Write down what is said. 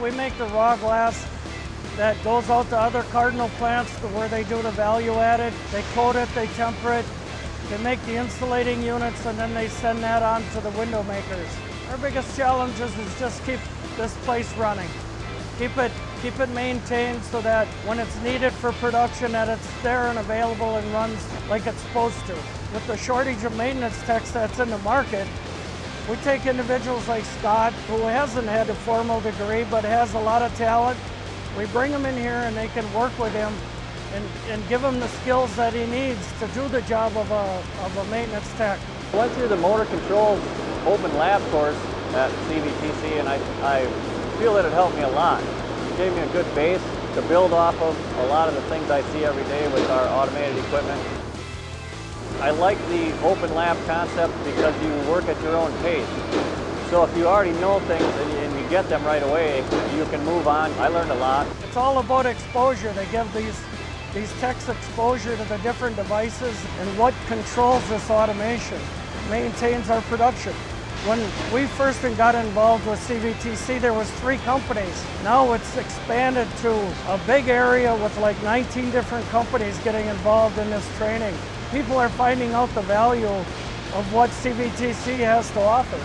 We make the raw glass that goes out to other Cardinal plants where they do the value added. They coat it, they temper it, they make the insulating units, and then they send that on to the window makers. Our biggest challenge is, is just keep this place running. Keep it, keep it maintained so that when it's needed for production that it's there and available and runs like it's supposed to. With the shortage of maintenance techs that's in the market, we take individuals like Scott, who hasn't had a formal degree but has a lot of talent. We bring him in here and they can work with him and, and give him the skills that he needs to do the job of a, of a maintenance tech. I went through the motor controls open lab course at CVTC and I, I feel that it helped me a lot. It gave me a good base to build off of a lot of the things I see every day with our automated equipment. I like the open lab concept because you work at your own pace. So if you already know things and you get them right away, you can move on. I learned a lot. It's all about exposure. They give these, these techs exposure to the different devices and what controls this automation, maintains our production. When we first got involved with CVTC, there was three companies. Now it's expanded to a big area with like 19 different companies getting involved in this training. People are finding out the value of what CVTC has to offer.